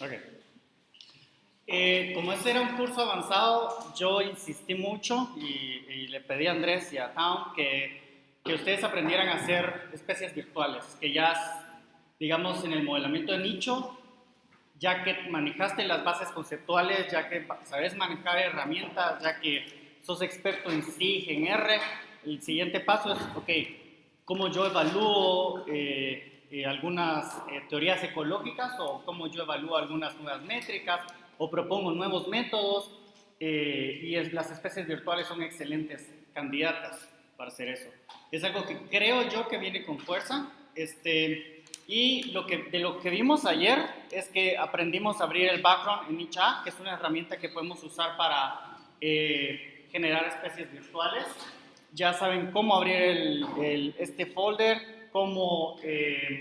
Ok. Eh, como este era un curso avanzado, yo insistí mucho y, y le pedí a Andrés y a Town que, que, ustedes aprendieran a hacer especies virtuales, que ya, digamos, en el modelamiento de nicho, ya que manejaste las bases conceptuales, ya que sabes manejar herramientas, ya que sos experto en SIG, en R, el siguiente paso es, ok, ¿cómo yo evalúo eh, eh, algunas eh, teorías ecológicas o cómo yo evalúo algunas nuevas métricas? o propongo nuevos métodos eh, y es, las especies virtuales son excelentes candidatas para hacer eso. Es algo que creo yo que viene con fuerza. Este, y lo que, de lo que vimos ayer es que aprendimos a abrir el background en Nicha, que es una herramienta que podemos usar para eh, generar especies virtuales. Ya saben cómo abrir el, este folder, cómo eh,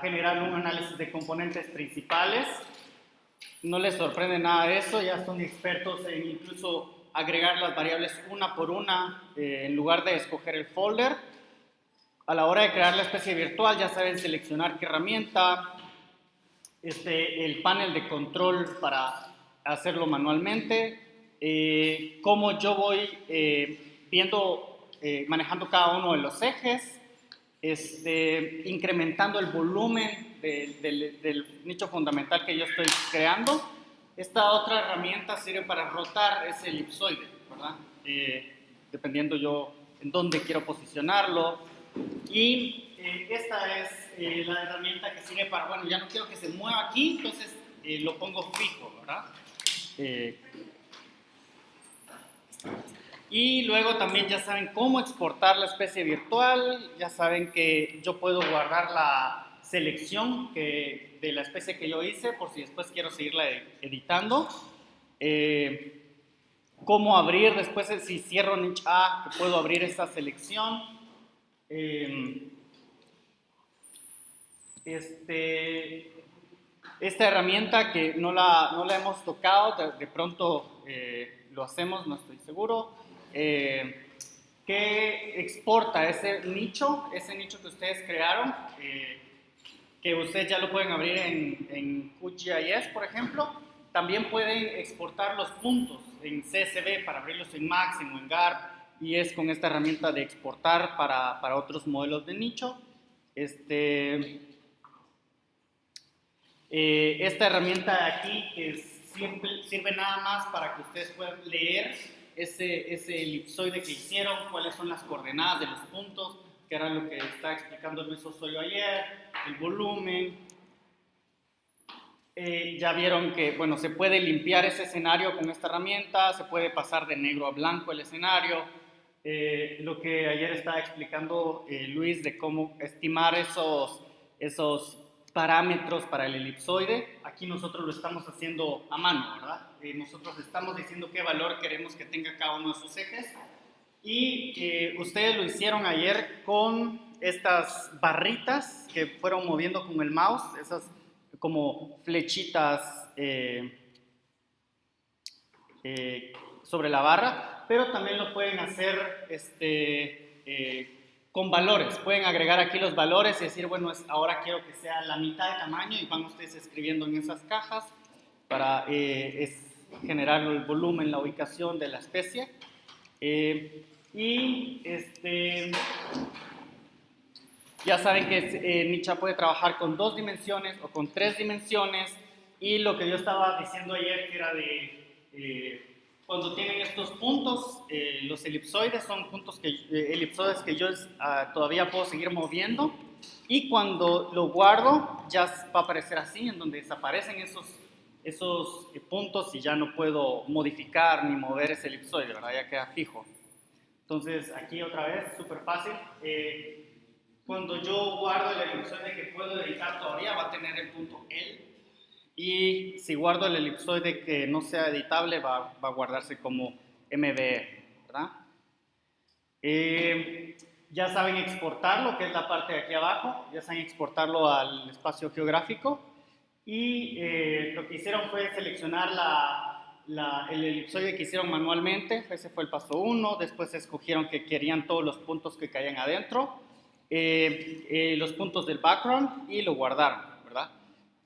generar un análisis de componentes principales no les sorprende nada de eso, ya son expertos en incluso agregar las variables una por una eh, en lugar de escoger el folder. A la hora de crear la especie virtual ya saben seleccionar qué herramienta, este, el panel de control para hacerlo manualmente, eh, cómo yo voy eh, viendo, manejando cada uno de los ejes, este, incrementando el volumen del, nicho fundamental que yo estoy creando. Esta otra herramienta sirve para rotar ese elipsoide, ¿verdad? Eh, dependiendo yo en dónde quiero posicionarlo. Y eh, esta es eh, la herramienta que sirve para, bueno, ya no quiero que se mueva aquí, entonces lo pongo fijo, ¿verdad? Y luego también ya saben cómo exportar la especie virtual, ya saben que yo puedo guardar la, selección que, de la especie que yo hice, por si después quiero seguirla editando. Eh, cómo abrir después, si cierro niche A, puedo abrir esta selección. Eh, este, esta herramienta que no la, no la hemos tocado, de, pronto eh, lo hacemos, no estoy seguro, que exporta ese nicho, ese nicho que ustedes crearon, que ustedes ya lo pueden abrir en, en QGIS, por ejemplo. También pueden exportar los puntos en CSV para abrirlos en Maxim o en GARP y es con esta herramienta de exportar para, para otros modelos de nicho. Este, eh, esta herramienta aquí que siempre, sirve nada más para que ustedes puedan leer ese, ese elipsoide que hicieron, cuáles son las coordenadas de los puntos, que era lo que estaba explicando Luis Osoyo ayer, el volumen. Eh, ya vieron que, bueno, se puede limpiar ese escenario con esta herramienta, se puede pasar de negro a blanco el escenario. Eh, lo que ayer estaba explicando eh, Luis de cómo estimar esos, esos parámetros para el elipsoide, aquí nosotros lo estamos haciendo a mano, ¿verdad? nosotros estamos diciendo qué valor queremos que tenga cada uno de sus ejes y ustedes lo hicieron ayer con estas barritas que fueron moviendo con el mouse, esas como flechitas eh, eh, sobre la barra, pero también lo pueden hacer este, eh, con valores. Pueden agregar aquí los valores y decir, bueno, ahora quiero que sea la mitad de tamaño y van ustedes escribiendo en esas cajas para generar el volumen, la ubicación de la especie. Y este, ya saben que eh, Nicha puede trabajar con dos dimensiones o con tres dimensiones. Y lo que yo estaba diciendo ayer, que era de eh, cuando tienen estos puntos, eh, los elipsoides son puntos que, elipsoides que yo ah, todavía puedo seguir moviendo. Y cuando lo guardo, ya va a aparecer así, en donde desaparecen esos, esos puntos y ya no puedo modificar ni mover ese elipsoide, ¿verdad? Ya queda fijo. Entonces, aquí otra vez, súper fácil. Eh, cuando yo guardo la elipsoide que puedo editar todavía, va a tener el punto L. Y si guardo el elipsoide que no sea editable, va, va a guardarse como MBE, ¿verdad? Eh, ya saben exportarlo, que es la parte de aquí abajo. Ya saben exportarlo al espacio geográfico. Y eh, lo que hicieron fue seleccionar la, el elipsoide que hicieron manualmente, ese fue el paso uno, después escogieron que querían todos los puntos que caían adentro, eh, eh, los puntos del background y lo guardaron, ¿verdad?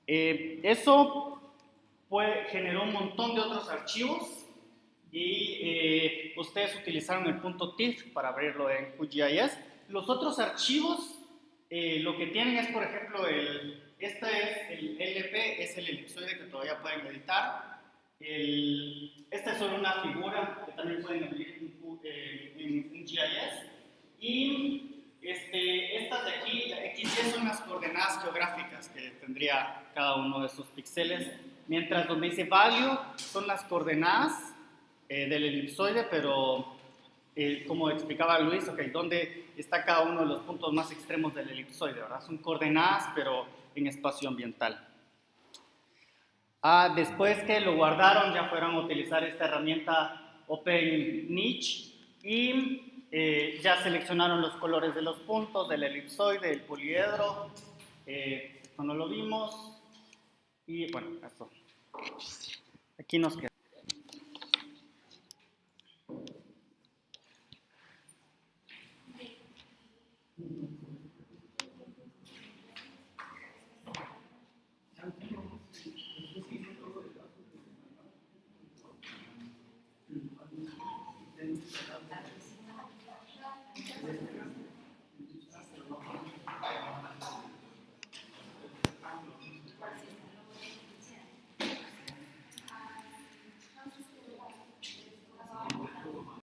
Eh, eso fue, generó un montón de otros archivos y eh, ustedes utilizaron el punto .tif para abrirlo en QGIS. Los otros archivos eh, lo que tienen es, por ejemplo, el, este es el LP, es el elipsoide que todavía pueden editar. El, esta es solo una figura que también pueden abrir en, en, en GIS. Y este, estas de aquí, XY son las coordenadas geográficas cada uno de esos píxeles, mientras donde dice value son las coordenadas eh, del elipsoide, pero eh, como explicaba Luis, okay, ¿dónde está cada uno de los puntos más extremos del elipsoide? ¿verdad? Son coordenadas, pero en espacio ambiental. Ah, después que lo guardaron, ya fueron a utilizar esta herramienta Open Niche y eh, ya seleccionaron los colores de los puntos, del elipsoide, del poliedro. Eh, esto no lo vimos. Y bueno, esto. Aquí nos queda.